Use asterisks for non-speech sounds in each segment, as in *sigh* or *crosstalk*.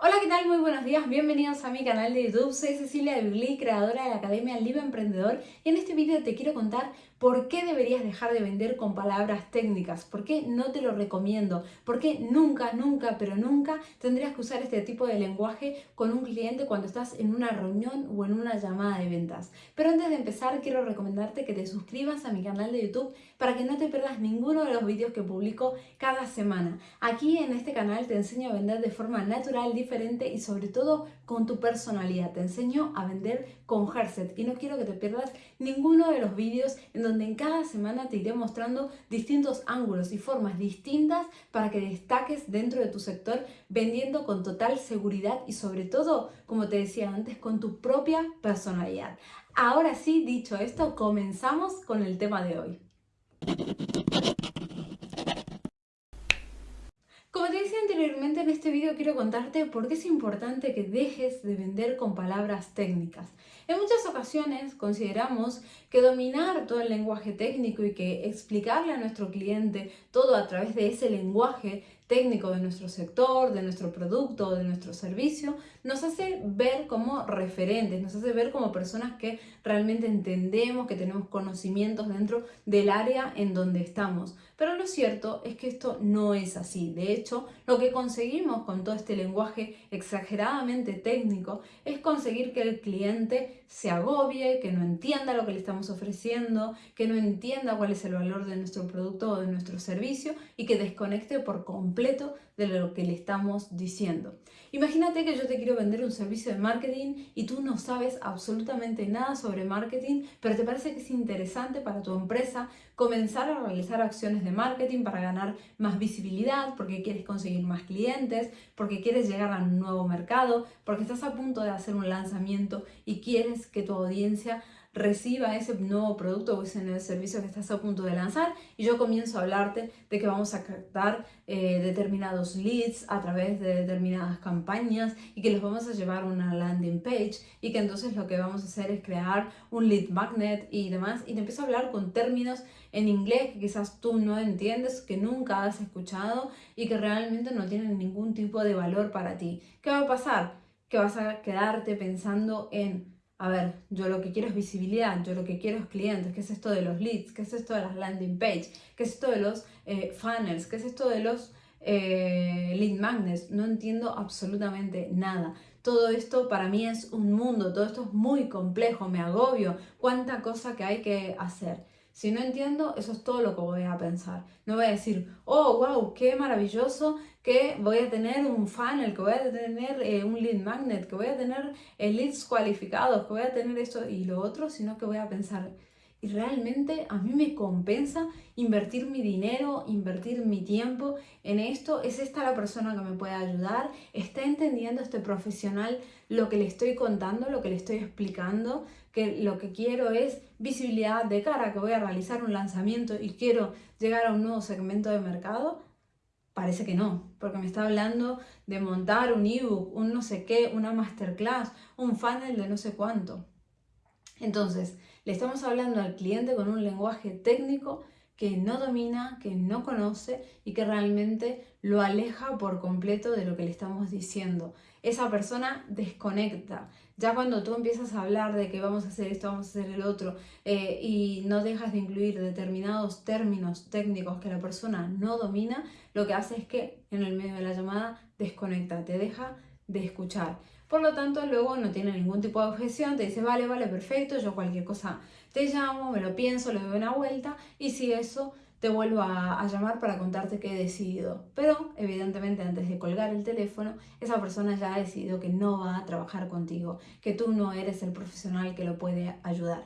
Hola, ¿qué tal? Muy buenos días, bienvenidos a mi canal de YouTube. Soy Cecilia Birli, creadora de la Academia Libre Emprendedor y en este vídeo te quiero contar por qué deberías dejar de vender con palabras técnicas, por qué no te lo recomiendo, por qué nunca, nunca, pero nunca tendrías que usar este tipo de lenguaje con un cliente cuando estás en una reunión o en una llamada de ventas. Pero antes de empezar quiero recomendarte que te suscribas a mi canal de YouTube para que no te pierdas ninguno de los vídeos que publico cada semana. Aquí en este canal te enseño a vender de forma natural, diferente y sobre todo con tu personalidad. Te enseño a vender con Herset y no quiero que te pierdas ninguno de los vídeos en donde en cada semana te iré mostrando distintos ángulos y formas distintas para que destaques dentro de tu sector vendiendo con total seguridad y sobre todo, como te decía antes, con tu propia personalidad. Ahora sí, dicho esto, comenzamos con el tema de hoy. Como te decía anteriormente, en este vídeo quiero contarte por qué es importante que dejes de vender con palabras técnicas. En muchas ocasiones consideramos que dominar todo el lenguaje técnico y que explicarle a nuestro cliente todo a través de ese lenguaje técnico de nuestro sector, de nuestro producto, de nuestro servicio, nos hace ver como referentes, nos hace ver como personas que realmente entendemos, que tenemos conocimientos dentro del área en donde estamos. Pero lo cierto es que esto no es así. De hecho, lo que conseguimos con todo este lenguaje exageradamente técnico es conseguir que el cliente se agobie, que no entienda lo que le estamos ofreciendo, que no entienda cuál es el valor de nuestro producto o de nuestro servicio y que desconecte por completo de lo que le estamos diciendo. Imagínate que yo te quiero vender un servicio de marketing y tú no sabes absolutamente nada sobre marketing, pero te parece que es interesante para tu empresa comenzar a realizar acciones de marketing para ganar más visibilidad, porque quieres conseguir más clientes, porque quieres llegar a un nuevo mercado, porque estás a punto de hacer un lanzamiento y quieres que tu audiencia reciba ese nuevo producto o ese nuevo servicio que estás a punto de lanzar y yo comienzo a hablarte de que vamos a captar eh, determinados leads a través de determinadas campañas y que los vamos a llevar a una landing page y que entonces lo que vamos a hacer es crear un lead magnet y demás y te empiezo a hablar con términos en inglés que quizás tú no entiendes, que nunca has escuchado y que realmente no tienen ningún tipo de valor para ti. ¿Qué va a pasar? Que vas a quedarte pensando en a ver, yo lo que quiero es visibilidad, yo lo que quiero es clientes, ¿qué es esto de los leads? ¿Qué es esto de las landing page? ¿Qué es esto de los eh, funnels? ¿Qué es esto de los eh, lead magnets? No entiendo absolutamente nada. Todo esto para mí es un mundo, todo esto es muy complejo, me agobio, cuánta cosa que hay que hacer. Si no entiendo, eso es todo lo que voy a pensar. No voy a decir, oh, wow, qué maravilloso que voy a tener un funnel, que voy a tener eh, un lead magnet, que voy a tener eh, leads cualificados, que voy a tener esto y lo otro, sino que voy a pensar, y realmente a mí me compensa invertir mi dinero, invertir mi tiempo en esto. ¿Es esta la persona que me puede ayudar? ¿Está entendiendo este profesional lo que le estoy contando, lo que le estoy explicando? Que lo que quiero es visibilidad de cara, que voy a realizar un lanzamiento y quiero llegar a un nuevo segmento de mercado. Parece que no, porque me está hablando de montar un ebook, un no sé qué, una masterclass, un funnel de no sé cuánto. Entonces, le estamos hablando al cliente con un lenguaje técnico que no domina, que no conoce y que realmente lo aleja por completo de lo que le estamos diciendo. Esa persona desconecta. Ya cuando tú empiezas a hablar de que vamos a hacer esto, vamos a hacer el otro, eh, y no dejas de incluir determinados términos técnicos que la persona no domina, lo que hace es que en el medio de la llamada desconecta, te deja de escuchar. Por lo tanto, luego no tiene ningún tipo de objeción, te dice, vale, vale, perfecto, yo cualquier cosa te llamo, me lo pienso, le doy una vuelta y si eso te vuelvo a, llamar para contarte que he decidido. Pero, evidentemente, antes de colgar el teléfono, esa persona ya ha decidido que no va a trabajar contigo, que tú no eres el profesional que lo puede ayudar.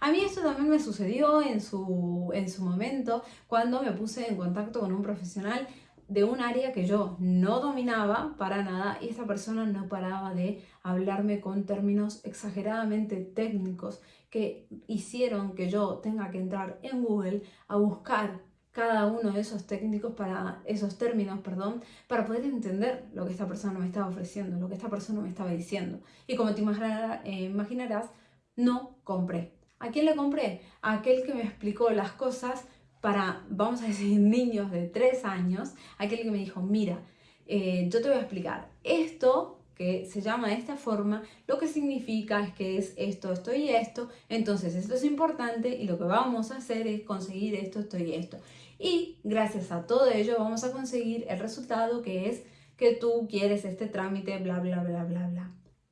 A mí esto también me sucedió en su, en su momento cuando me puse en contacto con un profesional de un área que yo no dominaba para nada y esta persona no paraba de hablarme con términos exageradamente técnicos que hicieron que yo tenga que entrar en Google a buscar cada uno de esos técnicos para esos términos, perdón, para poder entender lo que esta persona me estaba ofreciendo, lo que esta persona me estaba diciendo. Y como te eh, imaginarás, no compré. ¿A quién le compré? A aquel que me explicó las cosas para, vamos a decir, *laughs* niños de 3 años, aquel que me dijo, mira, eh, yo te voy a explicar esto que se llama de esta forma, lo que significa es que es esto, esto y esto, entonces esto es importante y lo que vamos a hacer es conseguir esto, esto y esto. Y gracias a todo ello vamos a conseguir el resultado que es que tú quieres este trámite, bla, bla, bla, bla, bla.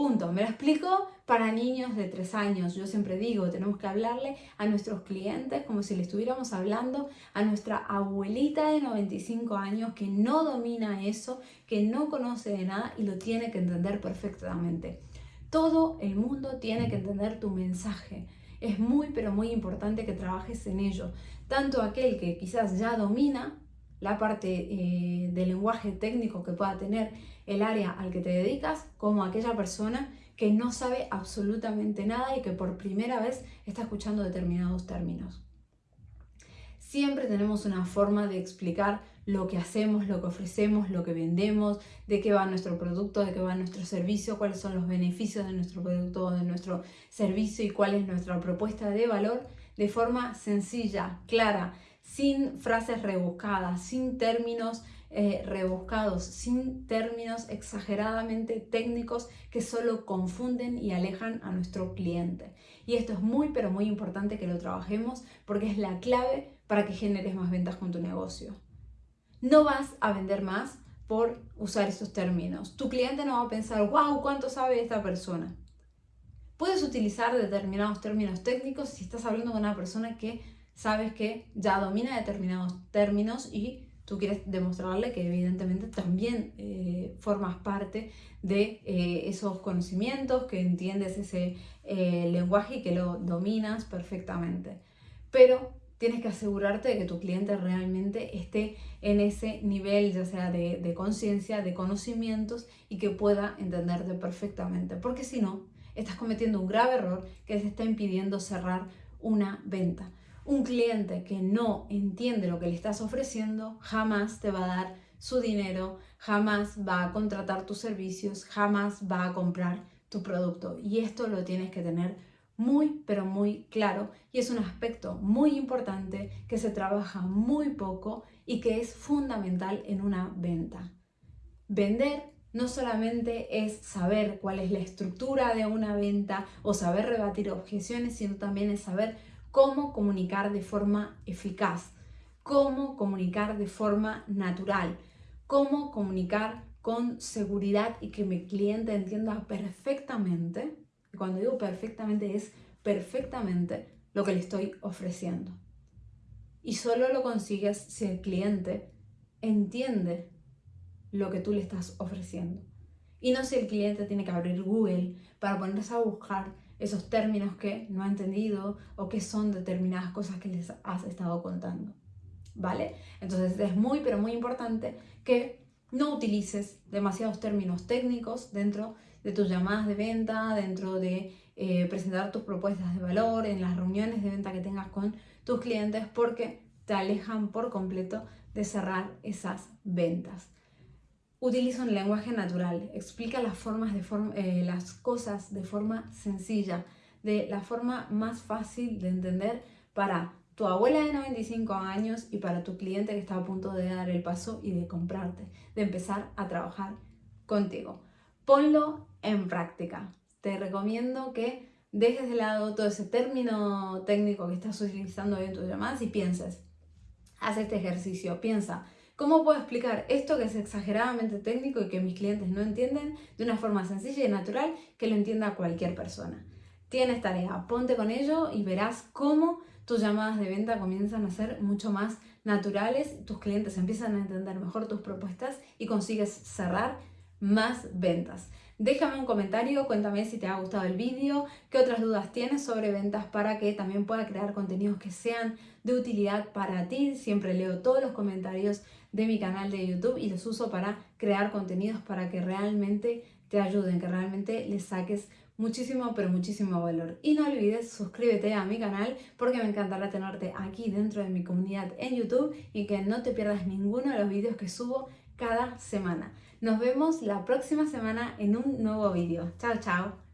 Punto. Me lo explico para niños de 3 años. Yo siempre digo, tenemos que hablarle a nuestros clientes como si le estuviéramos hablando a nuestra abuelita de 95 años que no domina eso, que no conoce de nada y lo tiene que entender perfectamente. Todo el mundo tiene que entender tu mensaje. Es muy, pero muy importante que trabajes en ello. Tanto aquel que quizás ya domina la parte eh, del lenguaje técnico que pueda tener el área al que te dedicas, como aquella persona que no sabe absolutamente nada y que por primera vez está escuchando determinados términos. Siempre tenemos una forma de explicar lo que hacemos, lo que ofrecemos, lo que vendemos, de qué va nuestro producto, de qué va nuestro servicio, cuáles son los beneficios de nuestro producto o de nuestro servicio y cuál es nuestra propuesta de valor de forma sencilla, clara, sin frases rebuscadas, sin términos eh, rebuscados, sin términos exageradamente técnicos que solo confunden y alejan a nuestro cliente. Y esto es muy pero muy importante que lo trabajemos porque es la clave para que generes más ventas con tu negocio. No vas a vender más por usar estos términos. Tu cliente no va a pensar, wow, ¿cuánto sabe esta persona? Puedes utilizar determinados términos técnicos si estás hablando con una persona que sabes que ya domina determinados términos y tú quieres demostrarle que evidentemente también eh, formas parte de eh, esos conocimientos, que entiendes ese eh, lenguaje y que lo dominas perfectamente. Pero tienes que asegurarte de que tu cliente realmente esté en ese nivel, ya sea de, de conciencia, de conocimientos y que pueda entenderte perfectamente. Porque si no, estás cometiendo un grave error que se está impidiendo cerrar una venta. Un cliente que no entiende lo que le estás ofreciendo jamás te va a dar su dinero, jamás va a contratar tus servicios, jamás va a comprar tu producto. Y esto lo tienes que tener muy, pero muy claro y es un aspecto muy importante que se trabaja muy poco y que es fundamental en una venta. Vender no solamente es saber cuál es la estructura de una venta o saber rebatir objeciones, sino también es saber cómo comunicar de forma eficaz, cómo comunicar de forma natural, cómo comunicar con seguridad y que mi cliente entienda perfectamente, y cuando digo perfectamente es perfectamente lo que le estoy ofreciendo. Y solo lo consigues si el cliente entiende lo que tú le estás ofreciendo. Y no si el cliente tiene que abrir Google para ponerse a buscar esos términos que no ha entendido o que son determinadas cosas que les has estado contando. ¿Vale? Entonces es muy, pero muy importante que no utilices demasiados términos técnicos dentro de tus llamadas de venta, dentro de eh, presentar tus propuestas de valor, en las reuniones de venta que tengas con tus clientes, porque te alejan por completo de cerrar esas ventas. Utiliza un lenguaje natural, explica las, formas de eh, las cosas de forma sencilla, de la forma más fácil de entender para tu abuela de 95 años y para tu cliente que está a punto de dar el paso y de comprarte, de empezar a trabajar contigo. Ponlo en práctica. Te recomiendo que dejes de lado todo ese término técnico que estás utilizando hoy en tus llamadas y pienses, haz este ejercicio, piensa, ¿Cómo puedo explicar esto que es exageradamente técnico y que mis clientes no entienden de una forma sencilla y natural que lo entienda cualquier persona? Tienes tarea, ponte con ello y verás cómo tus llamadas de venta comienzan a ser mucho más naturales, tus clientes empiezan a entender mejor tus propuestas y consigues cerrar más ventas. Déjame un comentario, cuéntame si te ha gustado el vídeo, qué otras dudas tienes sobre ventas para que también pueda crear contenidos que sean de utilidad para ti. Siempre leo todos los comentarios de mi canal de YouTube y los uso para crear contenidos para que realmente te ayuden, que realmente les saques muchísimo, pero muchísimo valor. Y no olvides suscríbete a mi canal porque me encantará tenerte aquí dentro de mi comunidad en YouTube y que no te pierdas ninguno de los vídeos que subo cada semana. Nos vemos la próxima semana en un nuevo vídeo. Chao, chao.